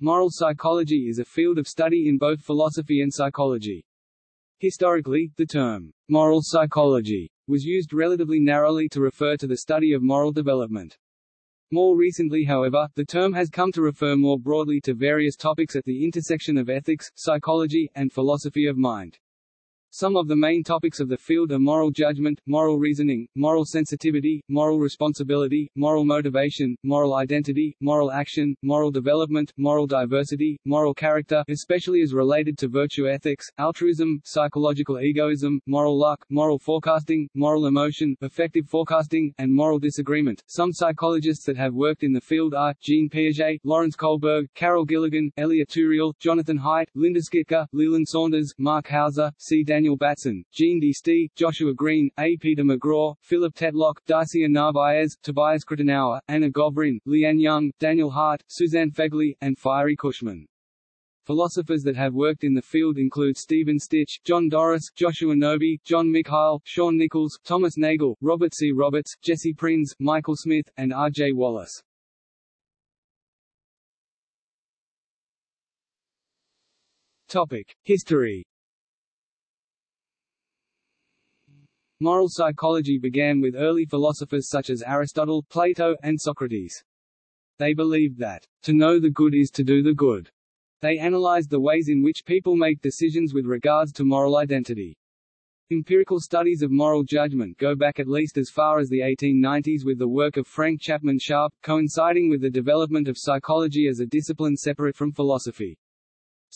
Moral psychology is a field of study in both philosophy and psychology. Historically, the term, moral psychology, was used relatively narrowly to refer to the study of moral development. More recently however, the term has come to refer more broadly to various topics at the intersection of ethics, psychology, and philosophy of mind. Some of the main topics of the field are moral judgment, moral reasoning, moral sensitivity, moral responsibility, moral motivation, moral identity, moral action, moral development, moral diversity, moral character especially as related to virtue ethics, altruism, psychological egoism, moral luck, moral forecasting, moral emotion, affective forecasting, and moral disagreement. Some psychologists that have worked in the field are, Jean Piaget, Lawrence Kohlberg, Carol Gilligan, Elliot Turiel, Jonathan Haidt, Linda Skitka, Leland Saunders, Mark Hauser, C. Daniel Daniel Batson, Jean Decety, Joshua Greene, A. Peter McGraw, Philip Tetlock, Darcia Narvaez, Tobias Krettenauer, Anna Govrin, Liane Young, Daniel Hart, Suzanne Fegley, and Fiery Cushman. Philosophers that have worked in the field include Stephen Stich, John Doris, Joshua Knobe, John Mikhail, Shaun Nichols, Thomas Nagel, Robert C. Roberts, Jesse Prinz, Michael Smith, and R. J. Wallace. Topic: History Moral psychology began with early philosophers such as Aristotle, Plato, and Socrates. They believed that, to know the good is to do the good. They analyzed the ways in which people make decisions with regards to moral identity. Empirical studies of moral judgment go back at least as far as the 1890s with the work of Frank Chapman Sharp, coinciding with the development of psychology as a discipline separate from philosophy.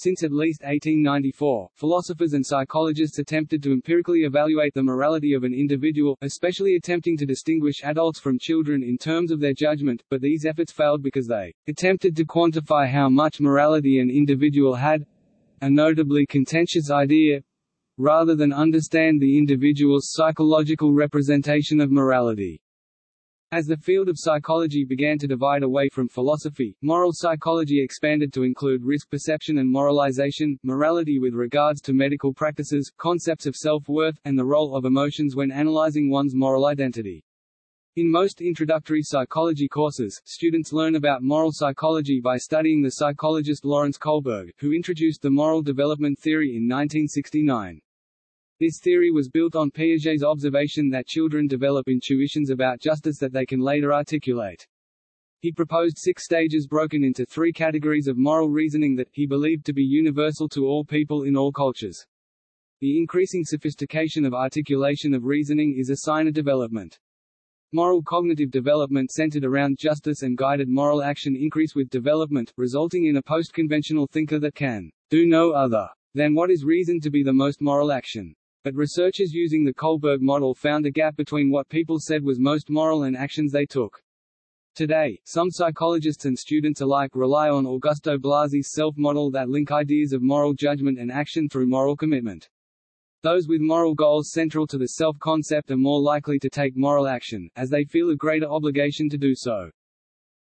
Since at least 1894, philosophers and psychologists attempted to empirically evaluate the morality of an individual, especially attempting to distinguish adults from children in terms of their judgment, but these efforts failed because they attempted to quantify how much morality an individual had a notably contentious idea rather than understand the individual's psychological representation of morality. As the field of psychology began to divide away from philosophy, moral psychology expanded to include risk perception and moralization, morality with regards to medical practices, concepts of self-worth, and the role of emotions when analyzing one's moral identity. In most introductory psychology courses, students learn about moral psychology by studying the psychologist Lawrence Kohlberg, who introduced the moral development theory in 1969. This theory was built on Piaget's observation that children develop intuitions about justice that they can later articulate. He proposed six stages broken into three categories of moral reasoning that, he believed to be universal to all people in all cultures. The increasing sophistication of articulation of reasoning is a sign of development. Moral cognitive development centered around justice and guided moral action increase with development, resulting in a post-conventional thinker that can do no other than what is reasoned to be the most moral action. But researchers using the Kohlberg model found a gap between what people said was most moral and actions they took. Today, some psychologists and students alike rely on Augusto Blasi's self-model that link ideas of moral judgment and action through moral commitment. Those with moral goals central to the self-concept are more likely to take moral action, as they feel a greater obligation to do so.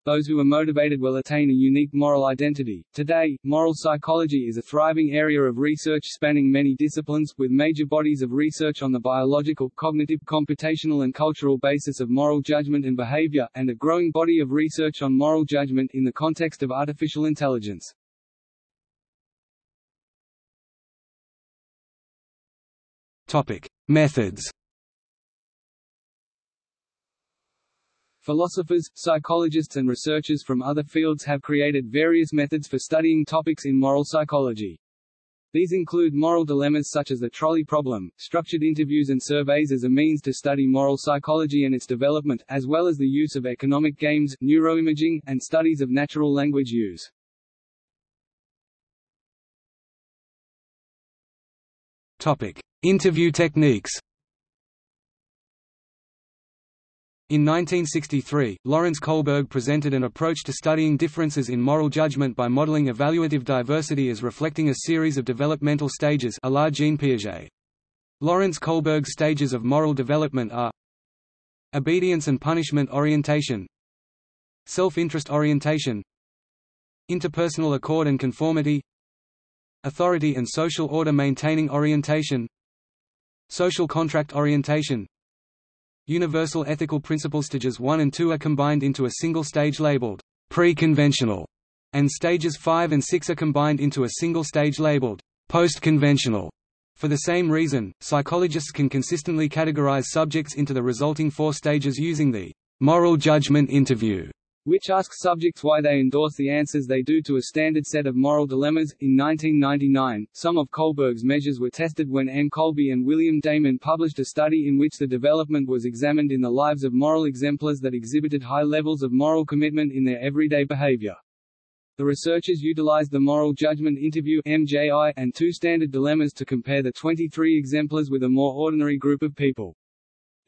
Those who are motivated will attain a unique moral identity. Today, moral psychology is a thriving area of research spanning many disciplines, with major bodies of research on the biological, cognitive, computational and cultural basis of moral judgment and behavior, and a growing body of research on moral judgment in the context of artificial intelligence. Topic: Methods Philosophers, psychologists and researchers from other fields have created various methods for studying topics in moral psychology. These include moral dilemmas such as the trolley problem, structured interviews and surveys as a means to study moral psychology and its development, as well as the use of economic games, neuroimaging, and studies of natural language use. Topic: Interview techniques. In 1963, Lawrence Kohlberg presented an approach to studying differences in moral judgment by modeling evaluative diversity as reflecting a series of developmental stages a la Jean Piaget. Lawrence Kohlberg's stages of moral development are Obedience and punishment orientation Self-interest orientation Interpersonal accord and conformity Authority and social order maintaining orientation Social contract orientation Universal ethical principles stages 1 and 2 are combined into a single stage labeled pre-conventional. and stages 5 and 6 are combined into a single stage labeled post-conventional. For the same reason, psychologists can consistently categorize subjects into the resulting four stages using the moral judgment interview which asks subjects why they endorse the answers they do to a standard set of moral dilemmas. In 1999, some of Kohlberg's measures were tested when Anne Colby and William Damon published a study in which the development was examined in the lives of moral exemplars that exhibited high levels of moral commitment in their everyday behavior. The researchers utilized the Moral Judgment Interview MJI and two standard dilemmas to compare the 23 exemplars with a more ordinary group of people.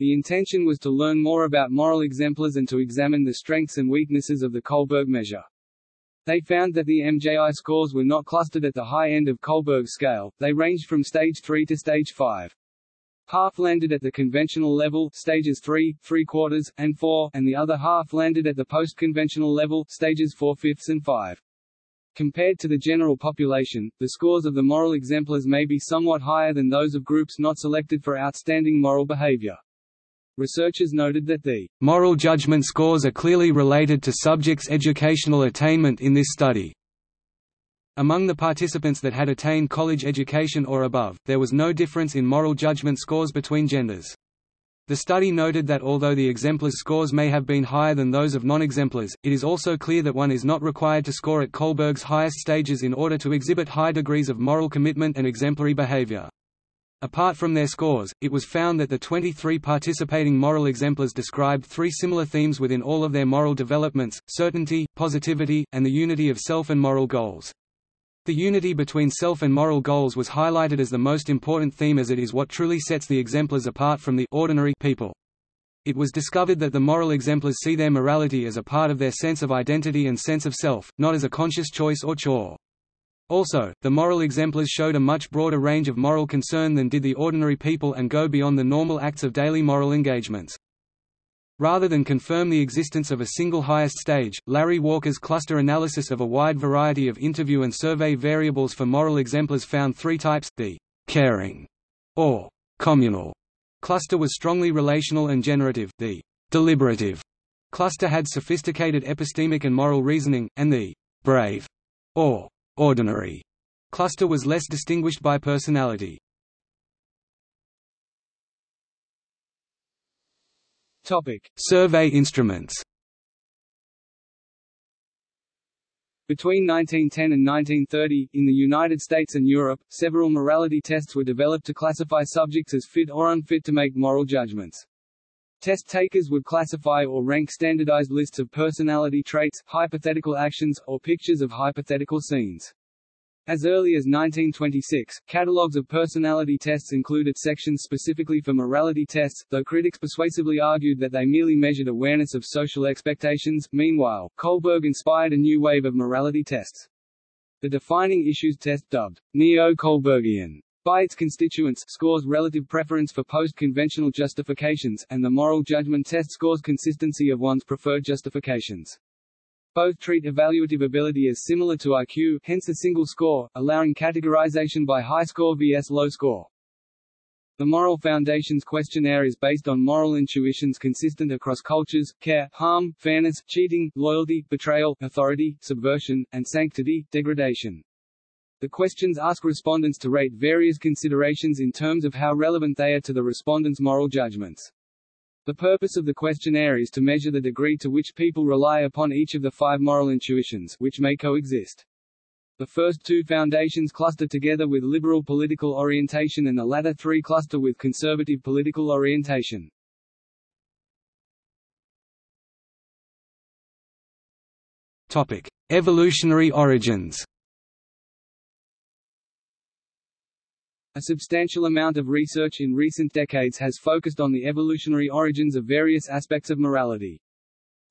The intention was to learn more about moral exemplars and to examine the strengths and weaknesses of the Kohlberg measure. They found that the MJI scores were not clustered at the high end of Kohlberg's scale, they ranged from stage 3 to stage 5. Half landed at the conventional level stages 3, 3 quarters, and 4, and the other half landed at the post-conventional level stages 4 fifths and 5. Compared to the general population, the scores of the moral exemplars may be somewhat higher than those of groups not selected for outstanding moral behavior. Researchers noted that the moral judgment scores are clearly related to subjects' educational attainment in this study. Among the participants that had attained college education or above, there was no difference in moral judgment scores between genders. The study noted that although the exemplars' scores may have been higher than those of non-exemplars, it is also clear that one is not required to score at Kohlberg's highest stages in order to exhibit high degrees of moral commitment and exemplary behavior. Apart from their scores, it was found that the 23 participating moral exemplars described three similar themes within all of their moral developments, certainty, positivity, and the unity of self and moral goals. The unity between self and moral goals was highlighted as the most important theme as it is what truly sets the exemplars apart from the ordinary people. It was discovered that the moral exemplars see their morality as a part of their sense of identity and sense of self, not as a conscious choice or chore. Also, the moral exemplars showed a much broader range of moral concern than did the ordinary people and go beyond the normal acts of daily moral engagements. Rather than confirm the existence of a single highest stage, Larry Walker's cluster analysis of a wide variety of interview and survey variables for moral exemplars found three types, the caring or communal cluster was strongly relational and generative, the deliberative cluster had sophisticated epistemic and moral reasoning, and the brave or ordinary cluster was less distinguished by personality. Topic: Survey instruments. Between 1910 and 1930, in the United States and Europe, several morality tests were developed to classify subjects as fit or unfit to make moral judgments. Test takers would classify or rank standardized lists of personality traits, hypothetical actions, or pictures of hypothetical scenes. As early as 1926, catalogues of personality tests included sections specifically for morality tests, though critics persuasively argued that they merely measured awareness of social expectations. Meanwhile, Kohlberg inspired a new wave of morality tests. The defining issues test dubbed neo-Kohlbergian by its constituents, scores relative preference for post-conventional justifications, and the moral judgment test scores consistency of one's preferred justifications. Both treat evaluative ability as similar to IQ, hence a single score, allowing categorization by high score vs low score. The Moral Foundations questionnaire is based on moral intuitions consistent across cultures, care, harm, fairness, cheating, loyalty, betrayal, authority, subversion, and sanctity, degradation. The questions ask respondents to rate various considerations in terms of how relevant they are to the respondent's moral judgments. The purpose of the questionnaire is to measure the degree to which people rely upon each of the five moral intuitions, which may coexist. The first two foundations cluster together with liberal political orientation and the latter three cluster with conservative political orientation. Topic: Evolutionary origins. A substantial amount of research in recent decades has focused on the evolutionary origins of various aspects of morality.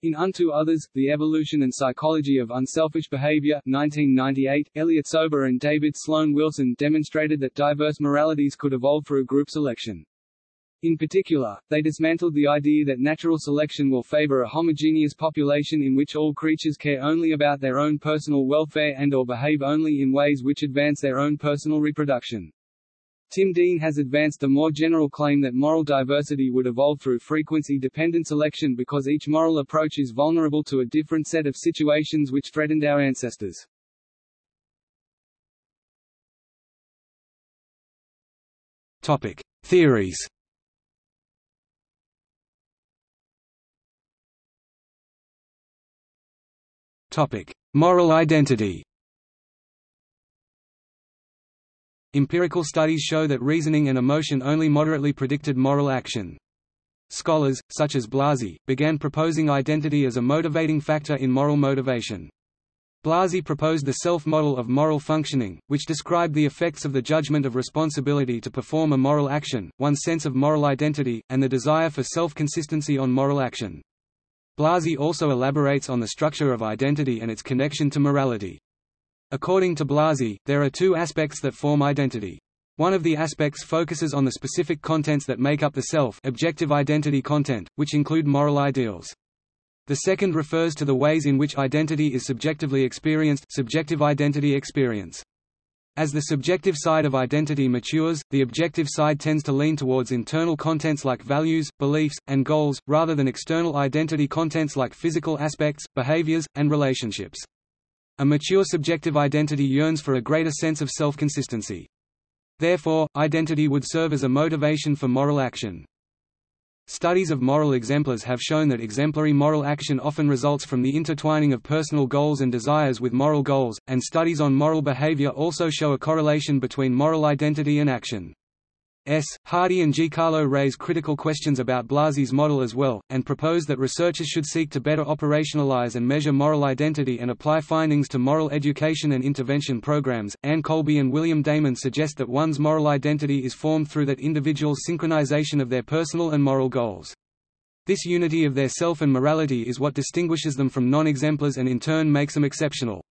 In Unto Others, The Evolution and Psychology of Unselfish Behavior 1998, Elliott Sober and David Sloan Wilson demonstrated that diverse moralities could evolve through group selection. In particular, they dismantled the idea that natural selection will favor a homogeneous population in which all creatures care only about their own personal welfare and or behave only in ways which advance their own personal reproduction. Tim Dean has advanced the more general claim that moral diversity would evolve through frequency-dependent selection because each moral approach is vulnerable to a different set of situations which threatened our ancestors. Topic: Theories. Topic: Moral identity. Empirical studies show that reasoning and emotion only moderately predicted moral action. Scholars, such as Blasi, began proposing identity as a motivating factor in moral motivation. Blasi proposed the self-model of moral functioning, which described the effects of the judgment of responsibility to perform a moral action, one's sense of moral identity, and the desire for self-consistency on moral action. Blasi also elaborates on the structure of identity and its connection to morality. According to Blasi, there are two aspects that form identity. One of the aspects focuses on the specific contents that make up the self objective identity content, which include moral ideals. The second refers to the ways in which identity is subjectively experienced subjective identity experience. As the subjective side of identity matures, the objective side tends to lean towards internal contents like values, beliefs, and goals, rather than external identity contents like physical aspects, behaviors, and relationships. A mature subjective identity yearns for a greater sense of self-consistency. Therefore, identity would serve as a motivation for moral action. Studies of moral exemplars have shown that exemplary moral action often results from the intertwining of personal goals and desires with moral goals, and studies on moral behavior also show a correlation between moral identity and action. S. Hardy and G. Carlo raise critical questions about Blasi's model as well, and propose that researchers should seek to better operationalize and measure moral identity and apply findings to moral education and intervention programs. Anne Colby and William Damon suggest that one's moral identity is formed through that individual's synchronization of their personal and moral goals. This unity of their self and morality is what distinguishes them from non-exemplars and in turn makes them exceptional.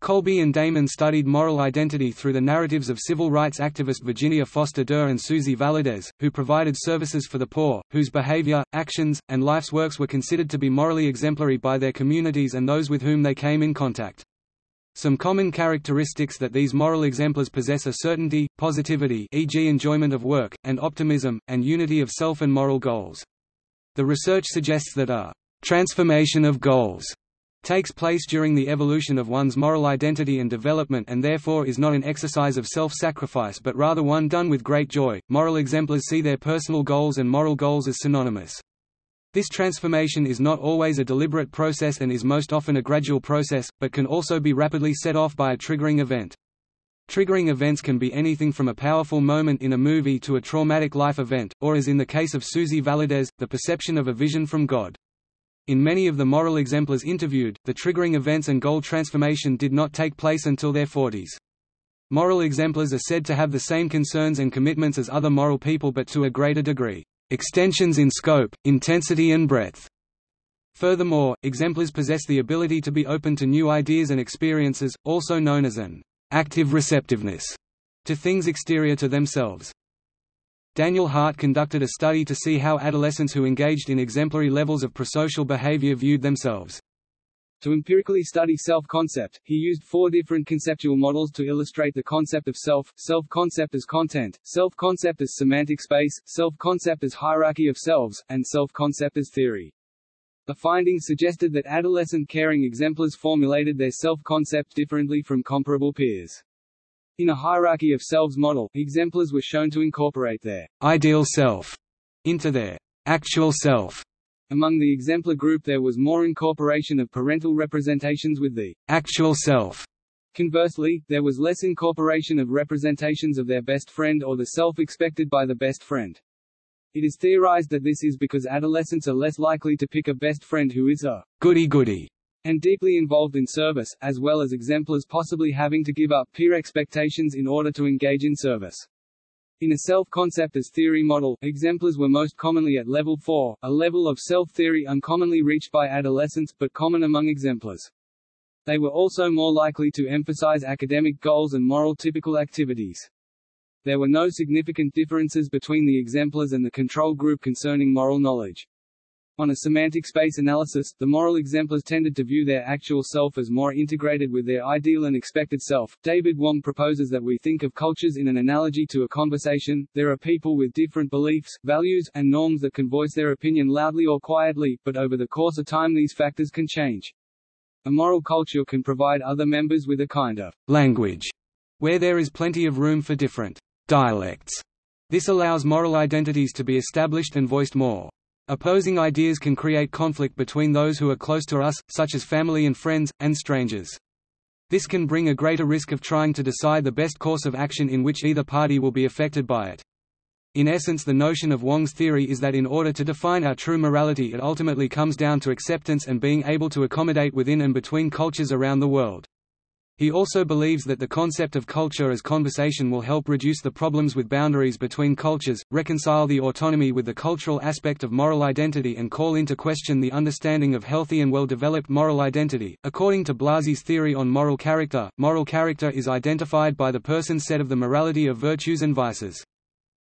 Colby and Damon studied moral identity through the narratives of civil rights activist Virginia Foster Durr and Susie Valadez, who provided services for the poor, whose behavior, actions, and life's works were considered to be morally exemplary by their communities and those with whom they came in contact. Some common characteristics that these moral exemplars possess are certainty, positivity e.g. enjoyment of work, and optimism, and unity of self and moral goals. The research suggests that a transformation of goals takes place during the evolution of one's moral identity and development and therefore is not an exercise of self-sacrifice but rather one done with great joy. Moral exemplars see their personal goals and moral goals as synonymous. This transformation is not always a deliberate process and is most often a gradual process, but can also be rapidly set off by a triggering event. Triggering events can be anything from a powerful moment in a movie to a traumatic life event, or as in the case of Susie Valadez, the perception of a vision from God. In many of the moral exemplars interviewed, the triggering events and goal transformation did not take place until their 40s. Moral exemplars are said to have the same concerns and commitments as other moral people but to a greater degree. Extensions in scope, intensity and breadth. Furthermore, exemplars possess the ability to be open to new ideas and experiences, also known as an active receptiveness to things exterior to themselves. Daniel Hart conducted a study to see how adolescents who engaged in exemplary levels of prosocial behavior viewed themselves. To empirically study self-concept, he used four different conceptual models to illustrate the concept of self, self-concept as content, self-concept as semantic space, self-concept as hierarchy of selves, and self-concept as theory. The findings suggested that adolescent caring exemplars formulated their self-concept differently from comparable peers. In a hierarchy of selves model, exemplars were shown to incorporate their ideal self into their actual self. Among the exemplar group there was more incorporation of parental representations with the actual self. Conversely, there was less incorporation of representations of their best friend or the self expected by the best friend. It is theorized that this is because adolescents are less likely to pick a best friend who is a goody-goody and deeply involved in service, as well as exemplars possibly having to give up peer expectations in order to engage in service. In a self-concept as theory model, exemplars were most commonly at level 4, a level of self-theory uncommonly reached by adolescents but common among exemplars. They were also more likely to emphasize academic goals and moral typical activities. There were no significant differences between the exemplars and the control group concerning moral knowledge. On a semantic space analysis, the moral exemplars tended to view their actual self as more integrated with their ideal and expected self. David Wong proposes that we think of cultures in an analogy to a conversation. There are people with different beliefs, values, and norms that can voice their opinion loudly or quietly, but over the course of time these factors can change. A moral culture can provide other members with a kind of language where there is plenty of room for different dialects. This allows moral identities to be established and voiced more. Opposing ideas can create conflict between those who are close to us, such as family and friends, and strangers. This can bring a greater risk of trying to decide the best course of action in which either party will be affected by it. In essence the notion of Wong's theory is that in order to define our true morality it ultimately comes down to acceptance and being able to accommodate within and between cultures around the world. He also believes that the concept of culture as conversation will help reduce the problems with boundaries between cultures, reconcile the autonomy with the cultural aspect of moral identity, and call into question the understanding of healthy and well developed moral identity. According to Blasi's theory on moral character, moral character is identified by the person's set of the morality of virtues and vices.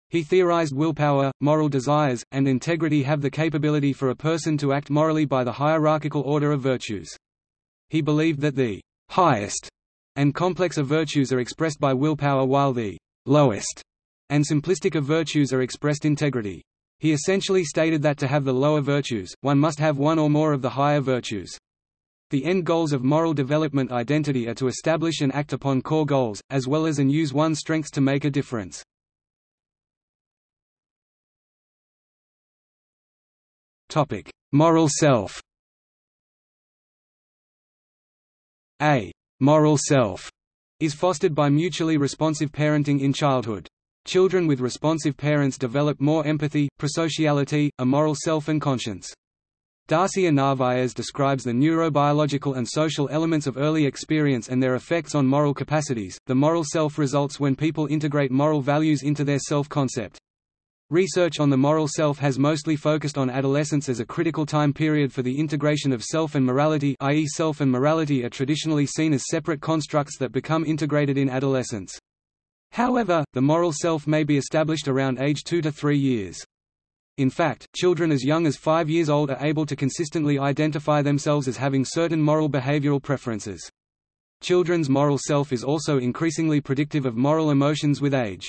He theorized willpower, moral desires, and integrity have the capability for a person to act morally by the hierarchical order of virtues. He believed that the highest and complex of virtues are expressed by willpower while the lowest and simplistic of virtues are expressed integrity. He essentially stated that to have the lower virtues, one must have one or more of the higher virtues. The end goals of moral development identity are to establish and act upon core goals, as well as and use one's strengths to make a difference. Moral self A moral self is fostered by mutually responsive parenting in childhood. Children with responsive parents develop more empathy, prosociality, a moral self and conscience. Darcia Narvaez describes the neurobiological and social elements of early experience and their effects on moral capacities. The moral self results when people integrate moral values into their self-concept. Research on the moral self has mostly focused on adolescence as a critical time period for the integration of self and morality i.e. self and morality are traditionally seen as separate constructs that become integrated in adolescence. However, the moral self may be established around age 2 to 3 years. In fact, children as young as 5 years old are able to consistently identify themselves as having certain moral behavioral preferences. Children's moral self is also increasingly predictive of moral emotions with age.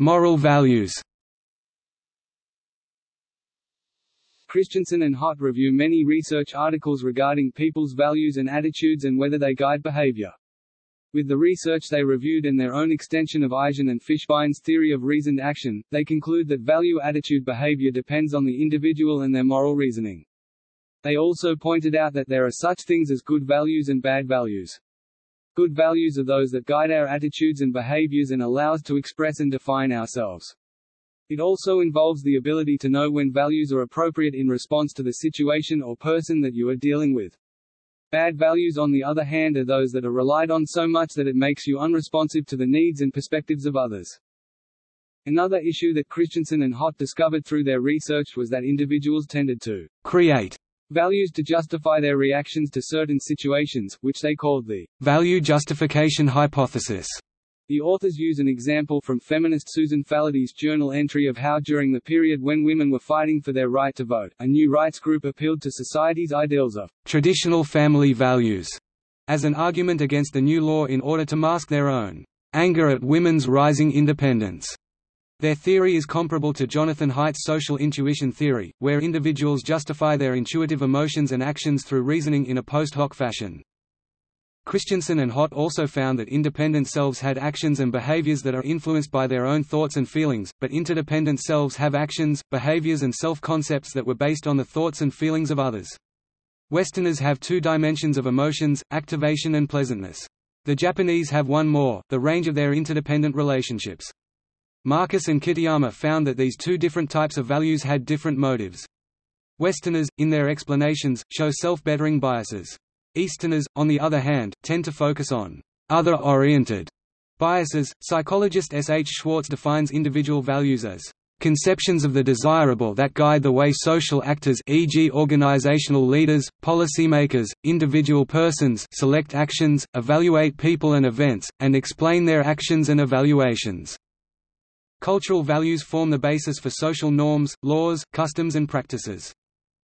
Moral values. Kristiansen and Hotte review many research articles regarding people's values and attitudes and whether they guide behavior. With the research they reviewed and their own extension of Ajzen and Fishbein's theory of reasoned action, they conclude that value-attitude behavior depends on the individual and their moral reasoning. They also pointed out that there are such things as good values and bad values. Good values are those that guide our attitudes and behaviors and allow us to express and define ourselves. It also involves the ability to know when values are appropriate in response to the situation or person that you are dealing with. Bad values on the other hand are those that are relied on so much that it makes you unresponsive to the needs and perspectives of others. Another issue that Kristiansen and Hotte discovered through their research was that individuals tended to create values to justify their reactions to certain situations, which they called the value justification hypothesis. The authors use an example from feminist Susan Faludi's journal entry of how during the period when women were fighting for their right to vote, a new rights group appealed to society's ideals of traditional family values as an argument against the new law in order to mask their own anger at women's rising independence. Their theory is comparable to Jonathan Haidt's social intuition theory, where individuals justify their intuitive emotions and actions through reasoning in a post hoc fashion. Kristiansen and Hotte also found that independent selves had actions and behaviors that are influenced by their own thoughts and feelings, but interdependent selves have actions, behaviors and self-concepts that were based on the thoughts and feelings of others. Westerners have two dimensions of emotions, activation and pleasantness. The Japanese have one more, the range of their interdependent relationships. Markus and Kitayama found that these two different types of values had different motives. Westerners, in their explanations, show self-bettering biases. Easterners, on the other hand, tend to focus on other-oriented biases. Psychologist S. H. Schwartz defines individual values as conceptions of the desirable that guide the way social actors e.g. organizational leaders, policymakers, individual persons select actions, evaluate people and events, and explain their actions and evaluations. Cultural values form the basis for social norms, laws, customs and practices.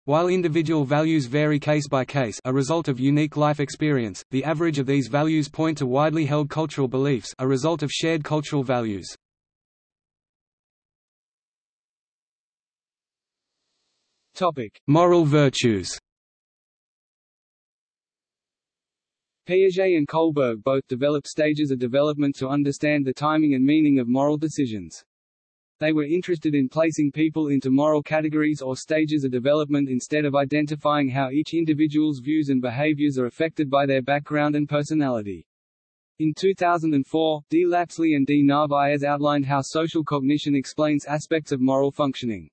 While individual values vary case by case a result of unique life experience, the average of these values point to widely held cultural beliefs a result of shared cultural values. Topic: Moral virtues. Piaget and Kohlberg both developed stages of development to understand the timing and meaning of moral decisions. They were interested in placing people into moral categories or stages of development instead of identifying how each individual's views and behaviors are affected by their background and personality. In 2004, D. Lapsley and D. Narvaez outlined how social cognition explains aspects of moral functioning.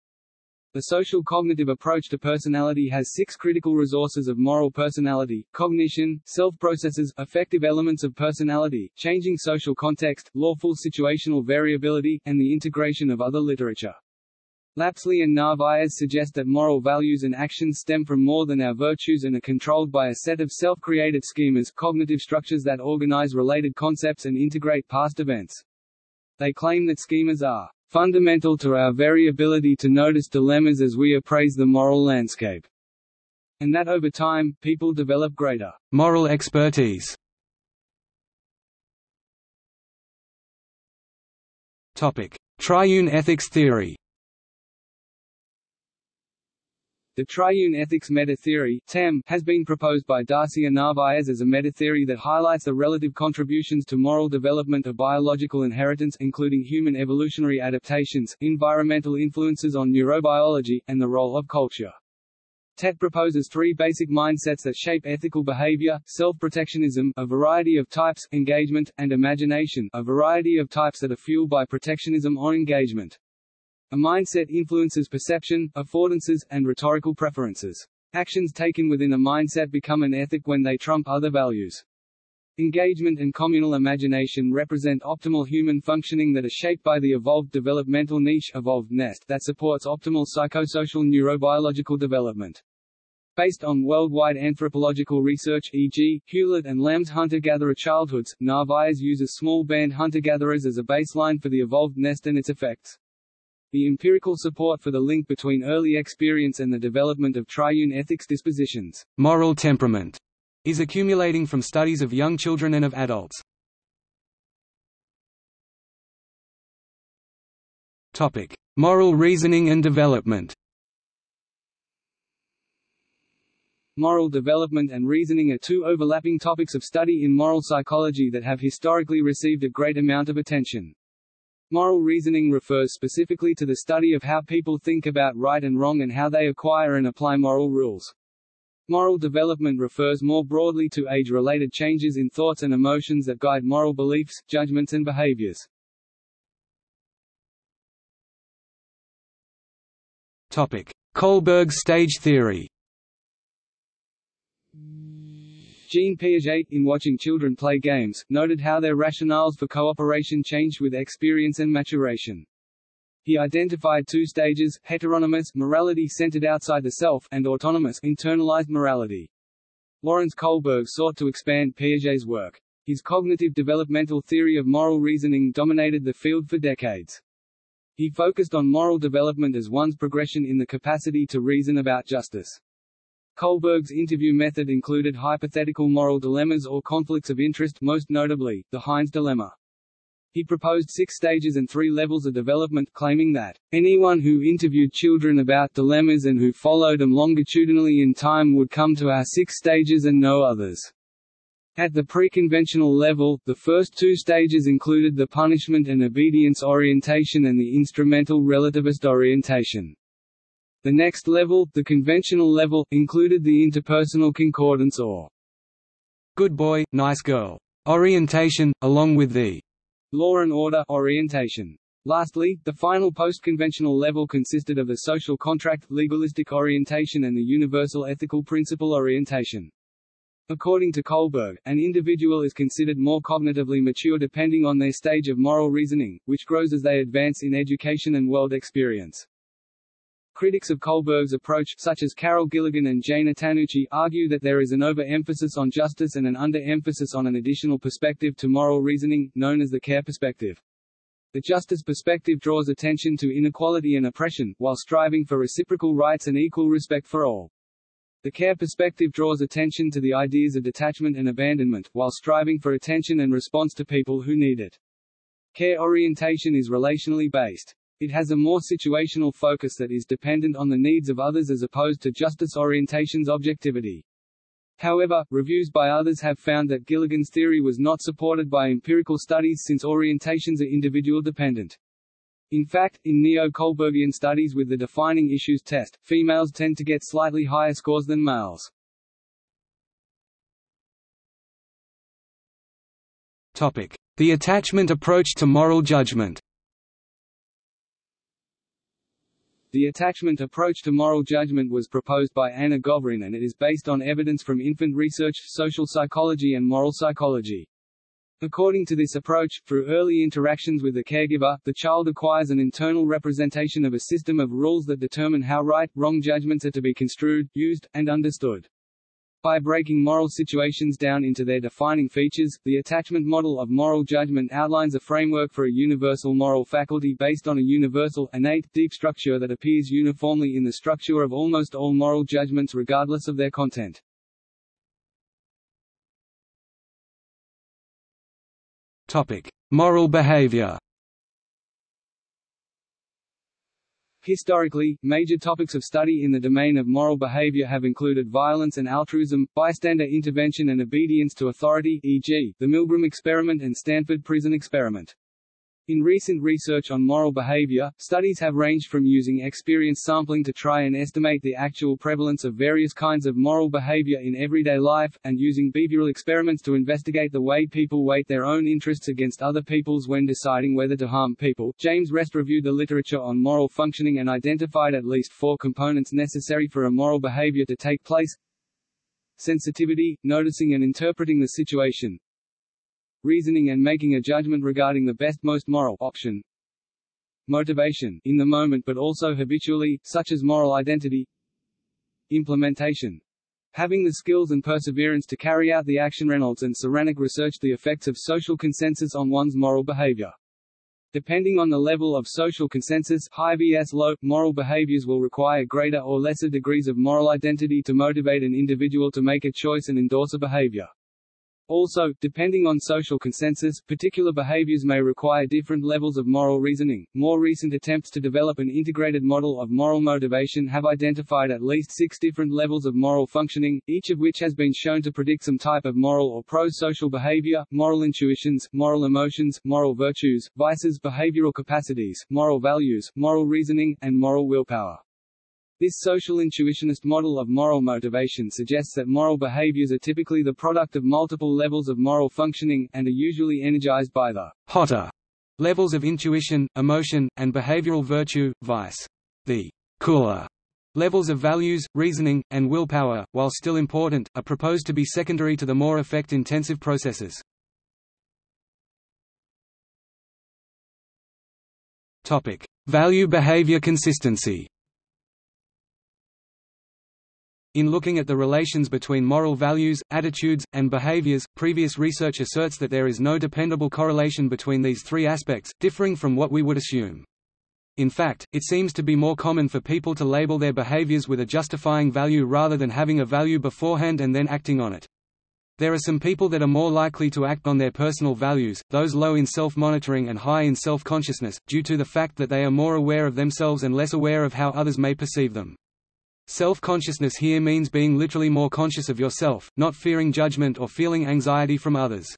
The social cognitive approach to personality has six critical resources of moral personality, cognition, self-processes, affective elements of personality, changing social context, lawful situational variability, and the integration of other literature. Lapsley and Narvaez suggest that moral values and actions stem from more than our virtues and are controlled by a set of self-created schemas cognitive structures that organize related concepts and integrate past events. They claim that schemas are fundamental to our very ability to notice dilemmas as we appraise the moral landscape. And that over time, people develop greater moral expertise. Topic: Triune ethics theory. The triune ethics meta-theory has been proposed by Darcia Narvaez as a meta-theory that highlights the relative contributions to moral development of biological inheritance including human evolutionary adaptations, environmental influences on neurobiology, and the role of culture. TET proposes three basic mindsets that shape ethical behavior, self-protectionism a variety of types, engagement, and imagination a variety of types that are fueled by protectionism or engagement. A mindset influences perception, affordances, and rhetorical preferences. Actions taken within a mindset become an ethic when they trump other values. Engagement and communal imagination represent optimal human functioning that are shaped by the evolved developmental niche evolved nest that supports optimal psychosocial neurobiological development. Based on worldwide anthropological research e.g., Hewlett and Lamb's hunter-gatherer childhoods, Narvaez uses small band hunter-gatherers as a baseline for the evolved nest and its effects. The empirical support for the link between early experience and the development of triune ethics dispositions moral temperament is accumulating from studies of young children and of adults. Topic: Moral reasoning and development. Moral development and reasoning are two overlapping topics of study in moral psychology that have historically received a great amount of attention. Moral reasoning refers specifically to the study of how people think about right and wrong and how they acquire and apply moral rules. Moral development refers more broadly to age-related changes in thoughts and emotions that guide moral beliefs, judgments and behaviors. Topic: Kohlberg stage theory. Jean Piaget, in watching children play games, noted how their rationales for cooperation changed with experience and maturation. He identified two stages, heteronomous morality centered outside the self, and autonomous internalized morality. Lawrence Kohlberg sought to expand Piaget's work. His cognitive developmental theory of moral reasoning dominated the field for decades. He focused on moral development as one's progression in the capacity to reason about justice. Kohlberg's interview method included hypothetical moral dilemmas or conflicts of interest most notably, the Heinz dilemma. He proposed six stages and three levels of development claiming that, "...anyone who interviewed children about dilemmas and who followed them longitudinally in time would come to our six stages and no others." At the pre-conventional level, the first two stages included the punishment and obedience orientation and the instrumental relativist orientation. The next level, the conventional level, included the interpersonal concordance or good boy, nice girl orientation, along with the law and order orientation. Lastly, the final post-conventional level consisted of the social contract, legalistic orientation and the universal ethical principle orientation. According to Kohlberg, an individual is considered more cognitively mature depending on their stage of moral reasoning, which grows as they advance in education and world experience. Critics of Kohlberg's approach, such as Carol Gilligan and Jane Attanucci, argue that there is an over-emphasis on justice and an under-emphasis on an additional perspective to moral reasoning, known as the care perspective. The justice perspective draws attention to inequality and oppression, while striving for reciprocal rights and equal respect for all. The care perspective draws attention to the ideas of detachment and abandonment, while striving for attention and response to people who need it. Care orientation is relationally based. It has a more situational focus that is dependent on the needs of others as opposed to justice orientation's objectivity. However, reviews by others have found that Gilligan's theory was not supported by empirical studies since orientations are individual dependent. In fact, in neo-Kohlbergian studies with the defining issues test, females tend to get slightly higher scores than males. Topic: The attachment approach to moral judgment. The attachment approach to moral judgment was proposed by Anna Govrin and it is based on evidence from infant research, social psychology and moral psychology. According to this approach, through early interactions with the caregiver, the child acquires an internal representation of a system of rules that determine how right, wrong judgments are to be construed, used, and understood. By breaking moral situations down into their defining features, the attachment model of moral judgment outlines a framework for a universal moral faculty based on a universal, innate, deep structure that appears uniformly in the structure of almost all moral judgments regardless of their content. Topic: Moral behavior. Historically, major topics of study in the domain of moral behavior have included violence and altruism, bystander intervention and obedience to authority e.g., the Milgram experiment and Stanford prison experiment. In recent research on moral behavior, studies have ranged from using experience sampling to try and estimate the actual prevalence of various kinds of moral behavior in everyday life, and using behavioral experiments to investigate the way people weight their own interests against other people's when deciding whether to harm people. James Rest reviewed the literature on moral functioning and identified at least four components necessary for a moral behavior to take place sensitivity, noticing and interpreting the situation, reasoning and making a judgment regarding the best most moral option motivation, in the moment but also habitually, such as moral identity implementation having the skills and perseverance to carry out the action Reynolds and Ceranic researched the effects of social consensus on one's moral behavior. Depending on the level of social consensus high vs low, moral behaviors will require greater or lesser degrees of moral identity to motivate an individual to make a choice and endorse a behavior. Also, depending on social consensus, particular behaviors may require different levels of moral reasoning. More recent attempts to develop an integrated model of moral motivation have identified at least six different levels of moral functioning, each of which has been shown to predict some type of moral or pro-social behavior, moral intuitions, moral emotions, moral virtues, vices, behavioral capacities, moral values, moral reasoning, and moral willpower. This social intuitionist model of moral motivation suggests that moral behaviors are typically the product of multiple levels of moral functioning, and are usually energized by the hotter levels of intuition, emotion, and behavioral virtue, vice. The cooler levels of values, reasoning, and willpower, while still important, are proposed to be secondary to the more affect-intensive processes. Value-behavior consistency In looking at the relations between moral values, attitudes, and behaviors, previous research asserts that there is no dependable correlation between these three aspects, differing from what we would assume. In fact, it seems to be more common for people to label their behaviors with a justifying value rather than having a value beforehand and then acting on it. There are some people that are more likely to act on their personal values, those low in self-monitoring and high in self-consciousness, due to the fact that they are more aware of themselves and less aware of how others may perceive them. Self-consciousness here means being literally more conscious of yourself, not fearing judgment or feeling anxiety from others.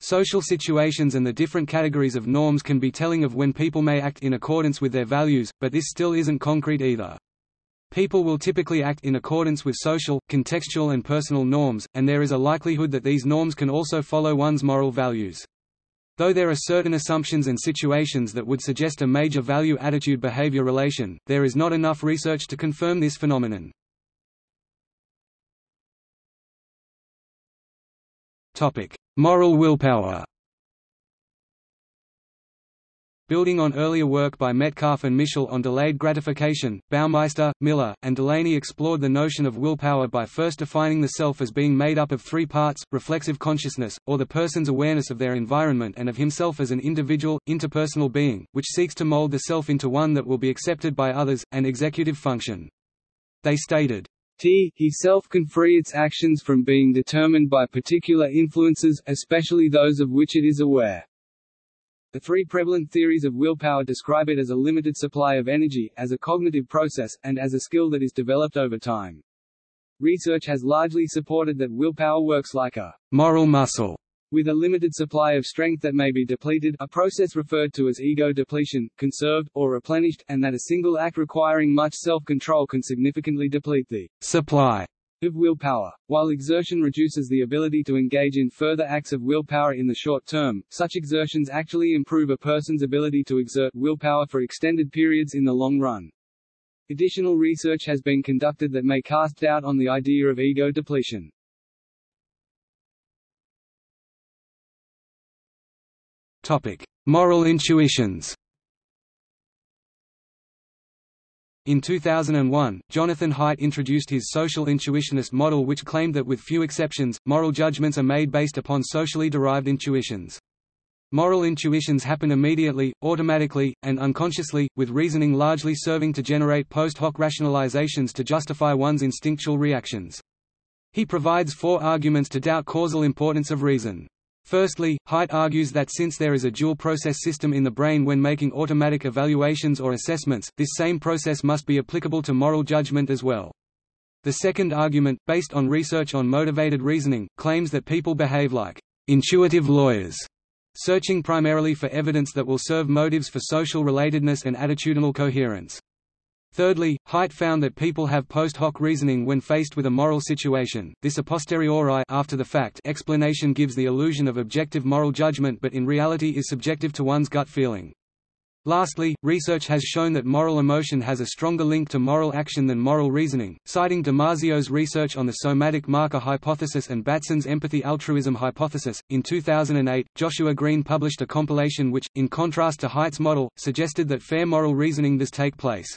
Social situations and the different categories of norms can be telling of when people may act in accordance with their values, but this still isn't concrete either. People will typically act in accordance with social, contextual and personal norms, and there is a likelihood that these norms can also follow one's moral values. Though there are certain assumptions and situations that would suggest a major value-attitude-behavior relation, there is not enough research to confirm this phenomenon. Moral willpower Building on earlier work by Metcalfe and Mischel on delayed gratification, Baumeister, Miller, and Delaney explored the notion of willpower by first defining the self as being made up of three parts, reflexive consciousness, or the person's awareness of their environment and of himself as an individual, interpersonal being, which seeks to mold the self into one that will be accepted by others, and executive function. They stated, T he self can free its actions from being determined by particular influences, especially those of which it is aware. The three prevalent theories of willpower describe it as a limited supply of energy, as a cognitive process, and as a skill that is developed over time. Research has largely supported that willpower works like a moral muscle with a limited supply of strength that may be depleted a process referred to as ego depletion, conserved, or replenished, and that a single act requiring much self-control can significantly deplete the supply of willpower. While exertion reduces the ability to engage in further acts of willpower in the short term, such exertions actually improve a person's ability to exert willpower for extended periods in the long run. Additional research has been conducted that may cast doubt on the idea of ego depletion. Topic: Moral intuitions. In 2001, Jonathan Haidt introduced his social intuitionist model which claimed that with few exceptions, moral judgments are made based upon socially derived intuitions. Moral intuitions happen immediately, automatically, and unconsciously, with reasoning largely serving to generate post hoc rationalizations to justify one's instinctual reactions. He provides four arguments to doubt causal importance of reason. Firstly, Haidt argues that since there is a dual process system in the brain when making automatic evaluations or assessments, this same process must be applicable to moral judgment as well. The second argument, based on research on motivated reasoning, claims that people behave like intuitive lawyers, searching primarily for evidence that will serve motives for social relatedness and attitudinal coherence. Thirdly, Haidt found that people have post hoc reasoning when faced with a moral situation. This a posteriori after the fact explanation gives the illusion of objective moral judgment but in reality is subjective to one's gut feeling. Lastly, research has shown that moral emotion has a stronger link to moral action than moral reasoning, citing Damasio's research on the somatic marker hypothesis and Batson's empathy-altruism hypothesis. In 2008, Joshua Greene published a compilation which, in contrast to Haidt's model, suggested that fair moral reasoning does take place.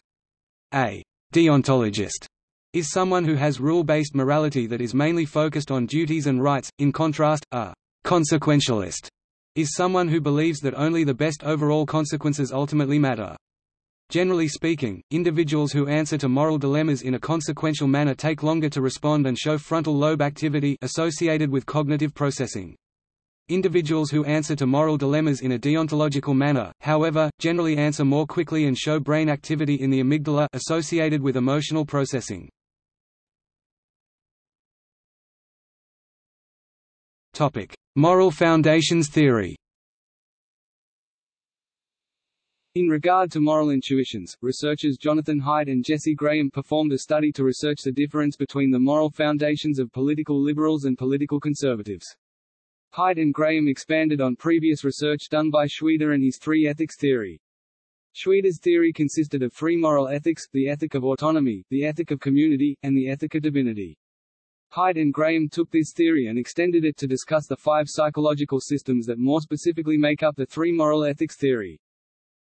A deontologist is someone who has rule-based morality that is mainly focused on duties and rights. In contrast, a consequentialist is someone who believes that only the best overall consequences ultimately matter. Generally speaking, individuals who answer to moral dilemmas in a consequential manner take longer to respond and show frontal lobe activity associated with cognitive processing. Individuals who answer to moral dilemmas in a deontological manner, however, generally answer more quickly and show brain activity in the amygdala associated with emotional processing. Topic: Moral foundations theory. In regard to moral intuitions, researchers Jonathan Haidt and Jesse Graham performed a study to research the difference between the moral foundations of political liberals and political conservatives. Haidt and Graham expanded on previous research done by Shweder and his three ethics theory. Shweder's theory consisted of three moral ethics, the ethic of autonomy, the ethic of community, and the ethic of divinity. Haidt and Graham took this theory and extended it to discuss the five psychological systems that more specifically make up the three moral ethics theory.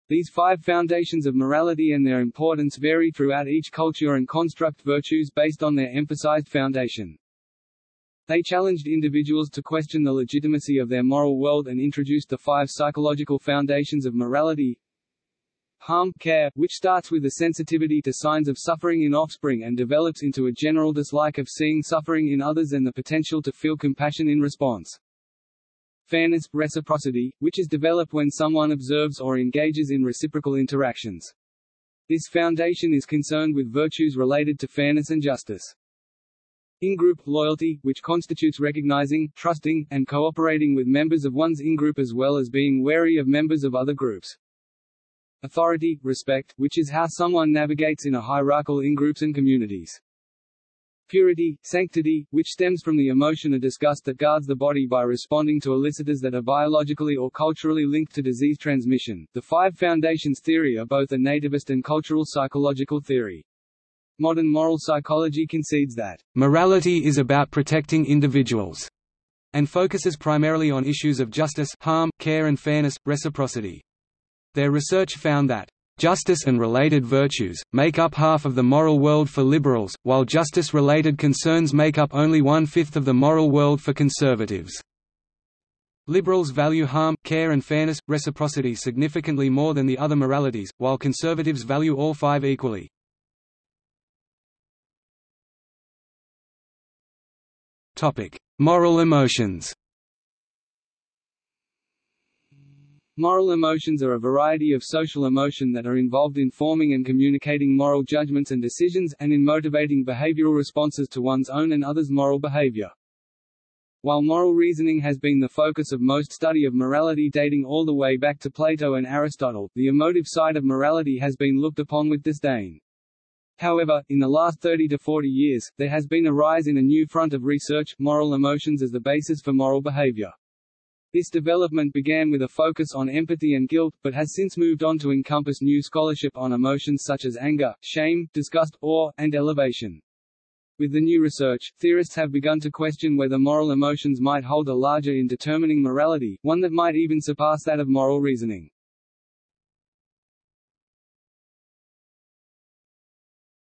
These five foundations of morality and their importance vary throughout each culture and construct virtues based on their emphasized foundation. They challenged individuals to question the legitimacy of their moral world and introduced the five psychological foundations of morality. Harm, care, which starts with a sensitivity to signs of suffering in offspring and develops into a general dislike of seeing suffering in others and the potential to feel compassion in response. Fairness, reciprocity, which is developed when someone observes or engages in reciprocal interactions. This foundation is concerned with virtues related to fairness and justice. In-group loyalty, which constitutes recognizing, trusting, and cooperating with members of one's in-group as well as being wary of members of other groups. Authority, respect, which is how someone navigates in a hierarchical in-groups and communities. Purity, sanctity, which stems from the emotion of disgust that guards the body by responding to elicitors that are biologically or culturally linked to disease transmission. The Five Foundations theory are both a nativist and cultural psychological theory. Modern moral psychology concedes that morality is about protecting individuals and focuses primarily on issues of justice, harm, care and fairness, reciprocity. Their research found that Justice and related virtues, make up half of the moral world for liberals, while justice-related concerns make up only one-fifth of the moral world for conservatives. Liberals value harm, care and fairness, reciprocity significantly more than the other moralities, while conservatives value all five equally. Moral emotions Moral emotions are a variety of social emotion that are involved in forming and communicating moral judgments and decisions, and in motivating behavioral responses to one's own and others' moral behavior. While moral reasoning has been the focus of most study of morality dating all the way back to Plato and Aristotle, the emotive side of morality has been looked upon with disdain. However, in the last 30 to 40 years, there has been a rise in a new front of research, moral emotions as the basis for moral behavior. This development began with a focus on empathy and guilt, but has since moved on to encompass new scholarship on emotions such as anger, shame, disgust, awe, and elevation. With the new research, theorists have begun to question whether moral emotions might hold a larger in determining morality, one that might even surpass that of moral reasoning.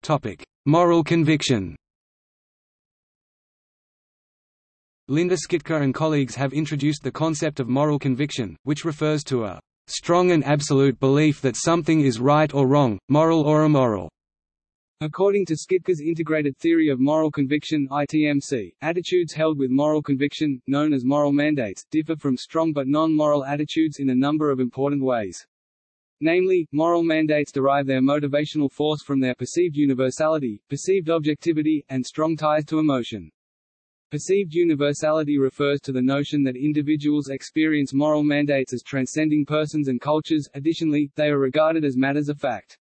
Topic: Moral conviction. Linda Skitka and colleagues have introduced the concept of moral conviction, which refers to a strong and absolute belief that something is right or wrong, moral or immoral. According to Skitka's Integrated Theory of Moral Conviction ITMC, attitudes held with moral conviction, known as moral mandates, differ from strong but non-moral attitudes in a number of important ways. Namely, moral mandates derive their motivational force from their perceived universality, perceived objectivity, and strong ties to emotion. Perceived universality refers to the notion that individuals experience moral mandates as transcending persons and cultures, additionally, they are regarded as matters of fact.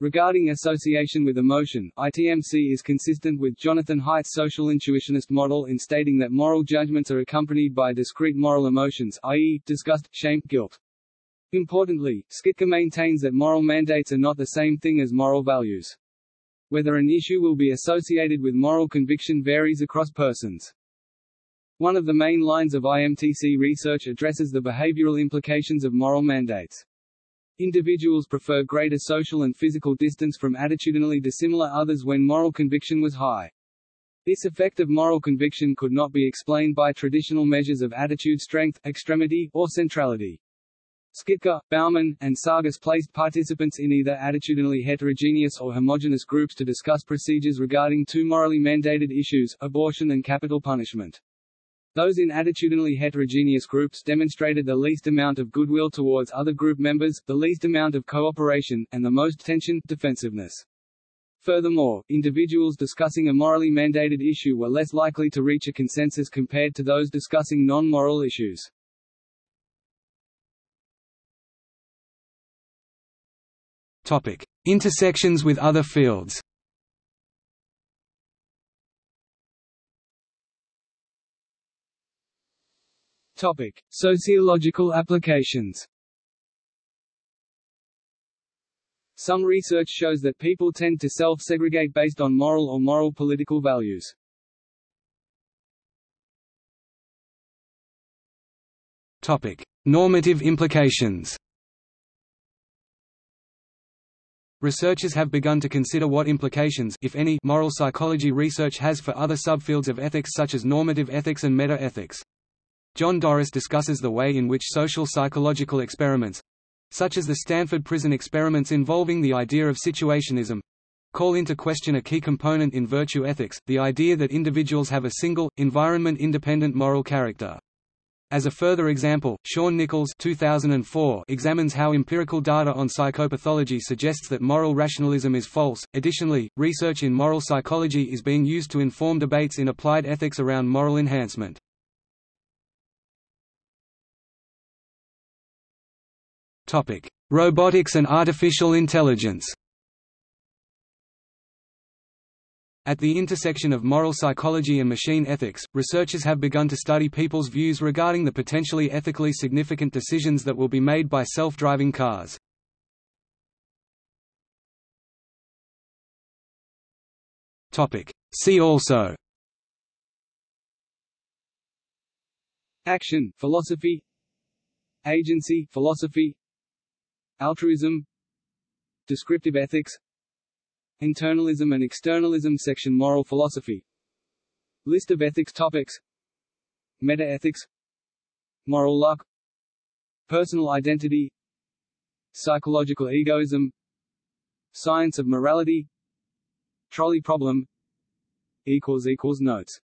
Regarding association with emotion, ITMC is consistent with Jonathan Haidt's social intuitionist model in stating that moral judgments are accompanied by discrete moral emotions i.e., disgust, shame, guilt. Importantly, Skitka maintains that moral mandates are not the same thing as moral values. Whether an issue will be associated with moral conviction varies across persons. One of the main lines of IMTC research addresses the behavioral implications of moral mandates. Individuals prefer greater social and physical distance from attitudinally dissimilar others when moral conviction was high. This effect of moral conviction could not be explained by traditional measures of attitude strength, extremity, or centrality. Skitka, Bauman, and Sargis placed participants in either attitudinally heterogeneous or homogeneous groups to discuss procedures regarding two morally mandated issues, abortion and capital punishment. Those in attitudinally heterogeneous groups demonstrated the least amount of goodwill towards other group members, the least amount of cooperation, and the most tension, defensiveness. Furthermore, individuals discussing a morally mandated issue were less likely to reach a consensus compared to those discussing non-moral issues. Topic: Intersections with other fields. Topic: Sociological applications. Some research shows that people tend to self-segregate based on moral or moral political values. Topic: Normative implications. Researchers have begun to consider what implications if any, moral psychology research has for other subfields of ethics such as normative ethics and meta-ethics. John Doris discusses the way in which social psychological experiments—such as the Stanford Prison experiments involving the idea of situationism—call into question a key component in virtue ethics, the idea that individuals have a single, environment-independent moral character. As a further example, Shaun Nichols 2004 examines how empirical data on psychopathology suggests that moral rationalism is false. Additionally, research in moral psychology is being used to inform debates in applied ethics around moral enhancement. Topic: Robotics and artificial intelligence. At the intersection of moral psychology and machine ethics, researchers have begun to study people's views regarding the potentially ethically significant decisions that will be made by self-driving cars. See also. Action, philosophy. Agency, philosophy. Altruism. Descriptive ethics Internalism and externalism Section Moral philosophy. List of ethics topics. Metaethics. Moral luck. Personal identity. Psychological egoism. Science of morality. Trolley problem. Notes